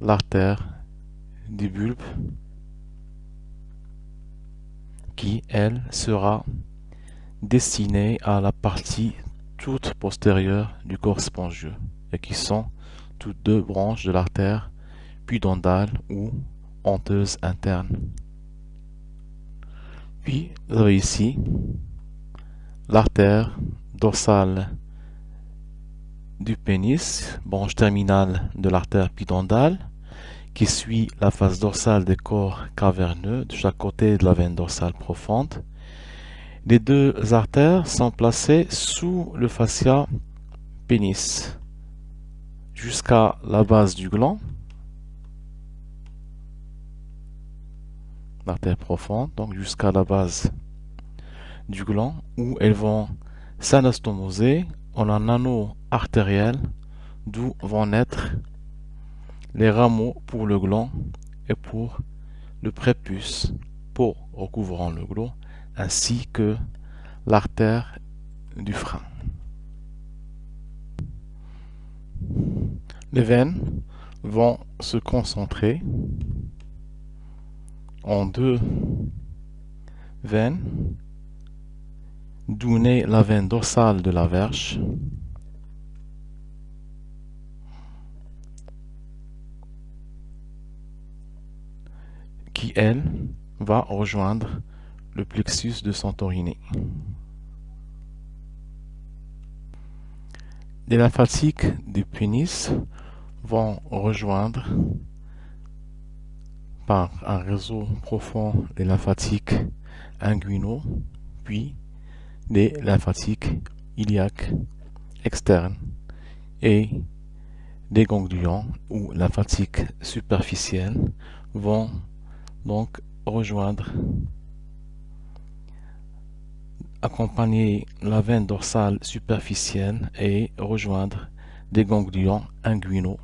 l'artère du bulbe qui, elle, sera destinés à la partie toute postérieure du corps spongieux et qui sont toutes deux branches de l'artère pudendale ou honteuse interne. Puis vous avez ici l'artère dorsale du pénis, branche terminale de l'artère pudendale, qui suit la face dorsale des corps caverneux de chaque côté de la veine dorsale profonde. Les deux artères sont placées sous le fascia pénis jusqu'à la base du gland, l'artère profonde, donc jusqu'à la base du gland, où elles vont s'anastomoser en un anneau artériel d'où vont naître les rameaux pour le gland et pour le prépuce pour recouvrant le gland ainsi que l'artère du frein. Les veines vont se concentrer en deux veines, naît la veine dorsale de la verge, qui elle va rejoindre le plexus de Santorini. Les lymphatiques du pénis vont rejoindre par un réseau profond les lymphatiques inguinaux, puis les lymphatiques iliaques externes et des ganglions ou lymphatiques superficiels vont donc rejoindre accompagner la veine dorsale superficielle et rejoindre des ganglions inguinaux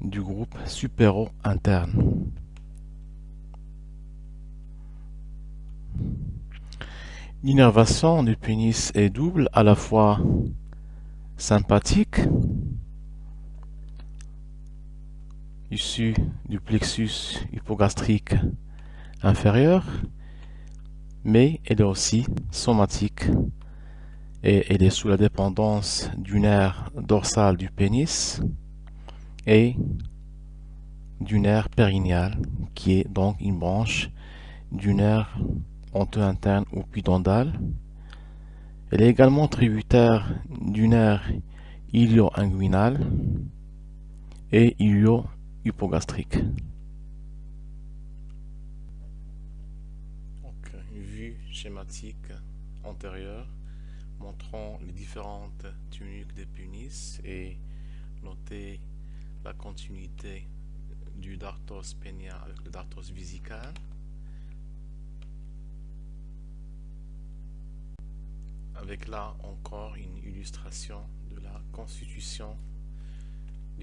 du groupe supéro-interne. L'innervation du pénis est double, à la fois sympathique, issue du plexus hypogastrique inférieur, mais elle est aussi somatique et elle est sous la dépendance du nerf dorsal du pénis et du nerf périnéal qui est donc une branche du nerf honteux interne ou pudendal. Elle est également tributaire du nerf ilio-inguinal et ilio-hypogastrique. Une vue schématique antérieure montrant les différentes tuniques des punis et noter la continuité du dartos pénia avec le dartos visical. avec là encore une illustration de la constitution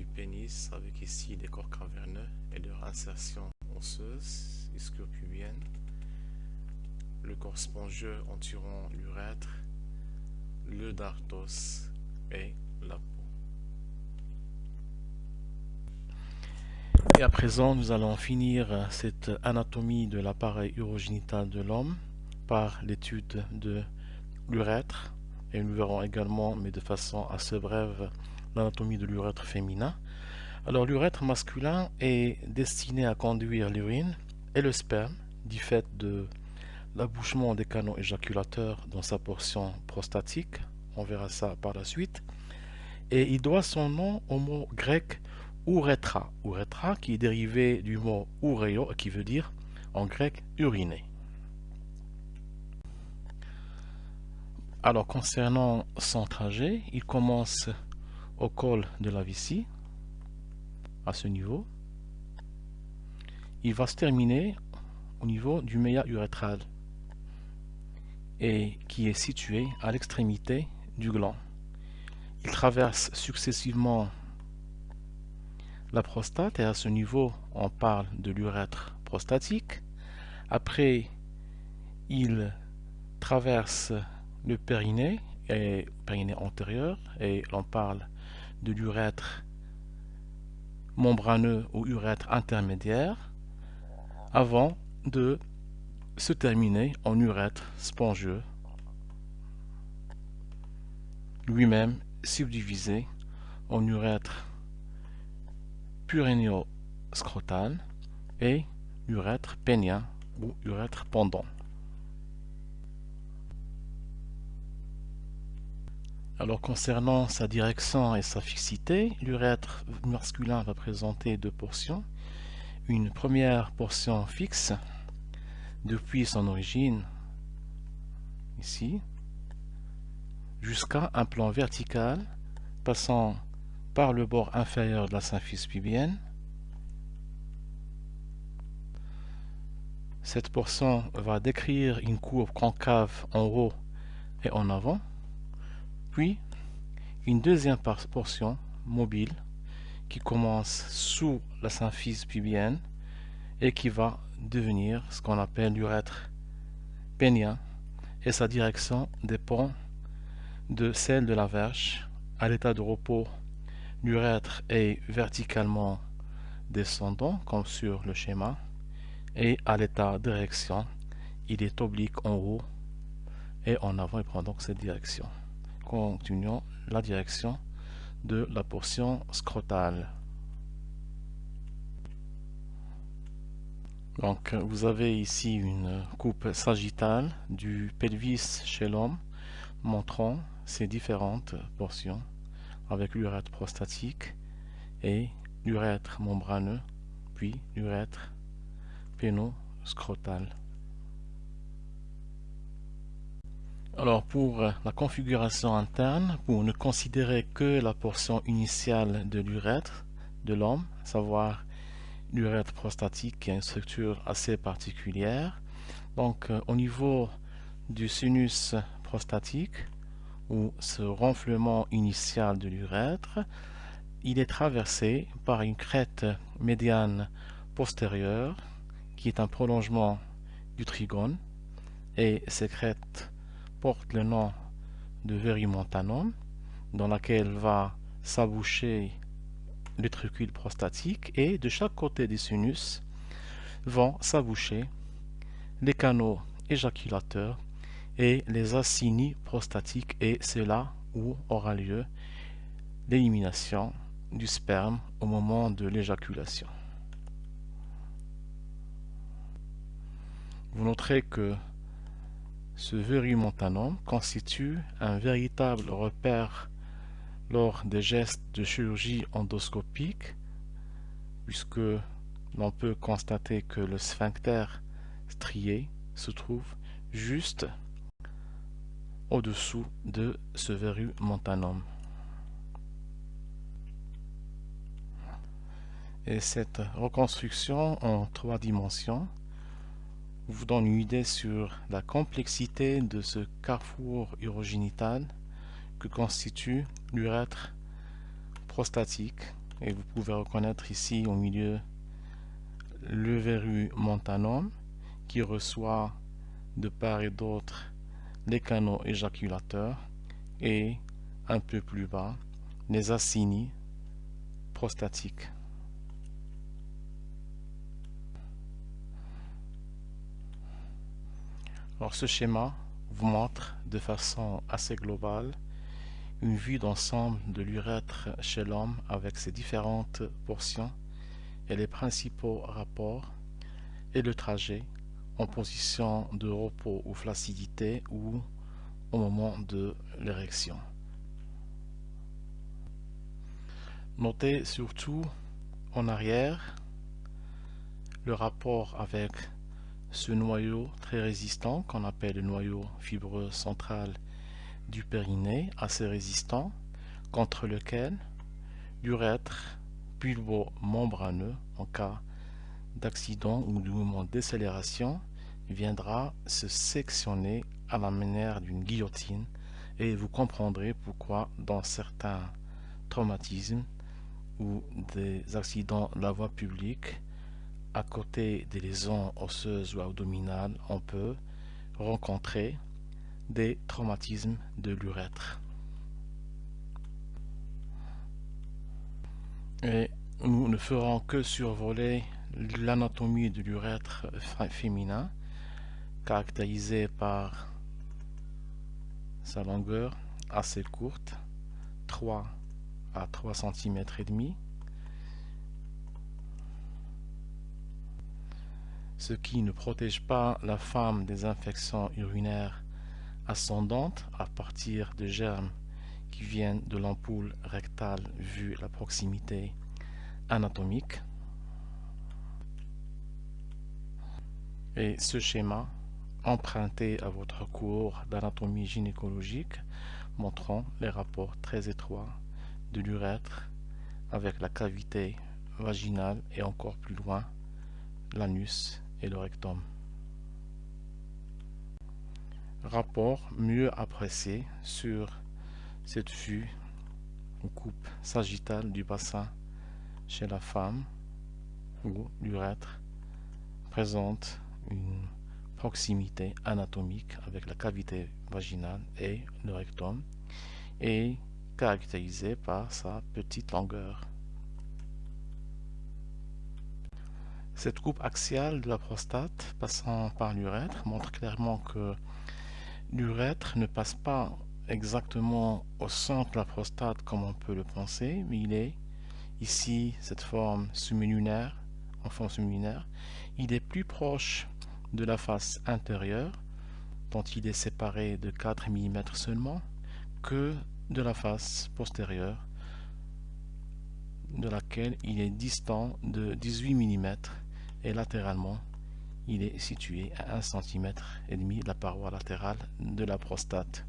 pénis avec ici les corps caverneux et leur insertion osseuse, ischio-pubienne, le corps spongieux entourant l'urètre, le dartos et la peau. Et à présent, nous allons finir cette anatomie de l'appareil urogénital de l'homme par l'étude de l'urètre et nous verrons également, mais de façon assez brève, l'anatomie de l'urètre féminin. Alors l'urètre masculin est destiné à conduire l'urine et le sperme du fait de l'abouchement des canaux éjaculateurs dans sa portion prostatique. On verra ça par la suite. Et il doit son nom au mot grec uretra. Uretra qui est dérivé du mot ureo qui veut dire en grec uriner. Alors concernant son trajet, il commence au col de la vessie, à ce niveau. Il va se terminer au niveau du méa urétral et qui est situé à l'extrémité du gland. Il traverse successivement la prostate et à ce niveau on parle de l'urètre prostatique. Après il traverse le périnée et périnée antérieur et l'on parle de l'urètre membraneux ou urètre intermédiaire avant de se terminer en urètre spongieux lui-même subdivisé en urètre purénio-scrotal et urètre pénien ou urètre pendant. Alors concernant sa direction et sa fixité, l'urètre masculin va présenter deux portions. Une première portion fixe depuis son origine, ici, jusqu'à un plan vertical passant par le bord inférieur de la symphyse pubienne. Cette portion va décrire une courbe concave en haut et en avant puis une deuxième portion mobile qui commence sous la symphyse pubienne et qui va devenir ce qu'on appelle l'urètre pénien et sa direction dépend de celle de la verge. À l'état de repos, l'urètre est verticalement descendant comme sur le schéma et à l'état d'érection, il est oblique en haut et en avant, il prend donc cette direction continuons la direction de la portion scrotale. Donc vous avez ici une coupe sagittale du pelvis chez l'homme montrant ces différentes portions avec l'urètre prostatique et l'urètre membraneux puis l'urètre pénoscrotal. Alors pour la configuration interne, pour ne considérer que la portion initiale de l'urètre de l'homme, savoir l'urètre prostatique qui a une structure assez particulière. Donc au niveau du sinus prostatique, ou ce renflement initial de l'urètre, il est traversé par une crête médiane postérieure qui est un prolongement du trigone et cette crête porte le nom de verimontanum dans laquelle va s'aboucher le trucule prostatique et de chaque côté du sinus vont s'aboucher les canaux éjaculateurs et les acinis prostatiques et c'est là où aura lieu l'élimination du sperme au moment de l'éjaculation. Vous noterez que ce montanum constitue un véritable repère lors des gestes de chirurgie endoscopique puisque l'on peut constater que le sphincter strié se trouve juste au-dessous de ce verru montanum. Et cette reconstruction en trois dimensions vous donne une idée sur la complexité de ce carrefour urogénital que constitue l'urètre prostatique et vous pouvez reconnaître ici au milieu le verru montanum qui reçoit de part et d'autre les canaux éjaculateurs et un peu plus bas les acinis prostatiques. Alors ce schéma vous montre de façon assez globale une vue d'ensemble de l'urètre chez l'homme avec ses différentes portions et les principaux rapports et le trajet en position de repos ou flaccidité ou au moment de l'érection. Notez surtout en arrière le rapport avec ce noyau très résistant qu'on appelle le noyau fibreux central du périnée, assez résistant, contre lequel l'urètre pulvo-membraneux en cas d'accident ou de mouvement de décélération viendra se sectionner à la manière d'une guillotine. Et vous comprendrez pourquoi dans certains traumatismes ou des accidents de la voie publique, à côté des lésions osseuses ou abdominales, on peut rencontrer des traumatismes de l'urètre. Et nous ne ferons que survoler l'anatomie de l'urètre féminin, caractérisée par sa longueur assez courte, 3 à 3 cm et demi, ce qui ne protège pas la femme des infections urinaires ascendantes à partir de germes qui viennent de l'ampoule rectale vu la proximité anatomique. Et ce schéma, emprunté à votre cours d'anatomie gynécologique, montrant les rapports très étroits de l'urètre avec la cavité vaginale et encore plus loin l'anus et le rectum. Rapport mieux apprécié sur cette vue ou coupe sagittale du bassin chez la femme où l'urètre présente une proximité anatomique avec la cavité vaginale et le rectum et caractérisé par sa petite longueur. Cette coupe axiale de la prostate passant par l'urètre montre clairement que l'urètre ne passe pas exactement au centre de la prostate comme on peut le penser, mais il est ici cette forme semi-lunaire, en forme semi-lunaire, il est plus proche de la face intérieure, dont il est séparé de 4 mm seulement, que de la face postérieure, de laquelle il est distant de 18 mm, et latéralement, il est situé à 1 cm et demi de la paroi latérale de la prostate.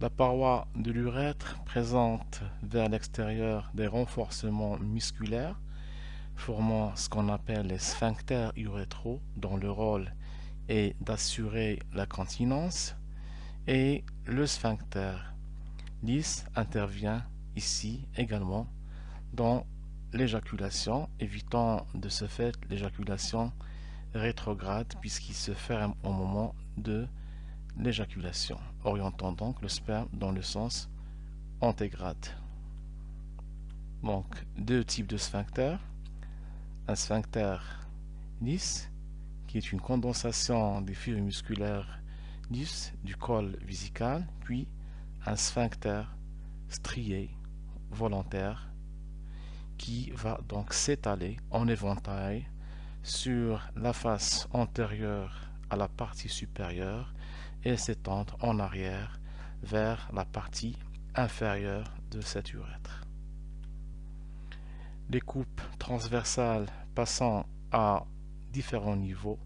La paroi de l'urètre présente vers l'extérieur des renforcements musculaires formant ce qu'on appelle les sphincters urétraux dont le rôle est d'assurer la continence et le sphincter lisse intervient ici également dans l'éjaculation, évitant de ce fait l'éjaculation rétrograde puisqu'il se ferme au moment de l'éjaculation, orientant donc le sperme dans le sens antégrade. Donc, deux types de sphincter. Un sphincter lisse, qui est une condensation des fibres musculaires lisses du col visical, puis un sphincter strié volontaire qui va donc s'étaler en éventail sur la face antérieure à la partie supérieure et s'étendre en arrière vers la partie inférieure de cette urètre. Les coupes transversales passant à différents niveaux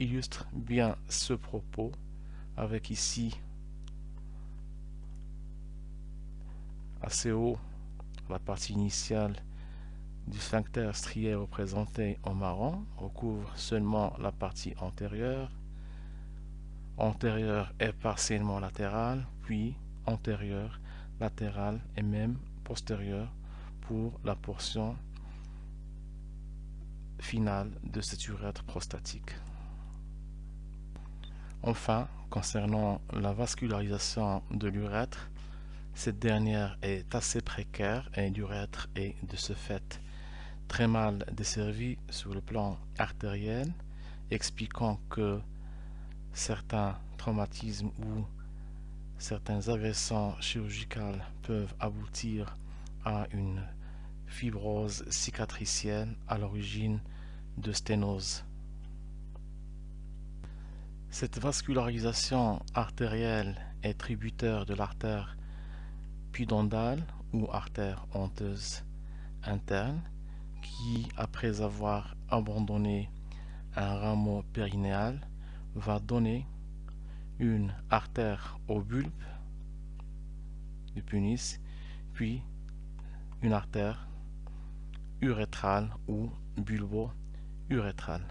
illustrent bien ce propos avec ici assez haut la partie initiale du sphincter strié représenté en marron recouvre seulement la partie antérieure antérieur et partiellement latéral, puis antérieur, latéral et même postérieur pour la portion finale de cette urètre prostatique. Enfin, concernant la vascularisation de l'urètre, cette dernière est assez précaire et l'urètre est de ce fait très mal desservi sur le plan artériel, expliquant que certains traumatismes ou certaines agressions chirurgicales peuvent aboutir à une fibrose cicatricielle à l'origine de sténose. Cette vascularisation artérielle est tributaire de l'artère pudendale ou artère honteuse interne qui, après avoir abandonné un rameau périnéal, va donner une artère au bulbe du punis, puis une artère urétrale ou bulbo-urétrale.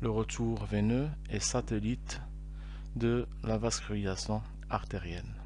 Le retour veineux est satellite de la vascularisation artérielle.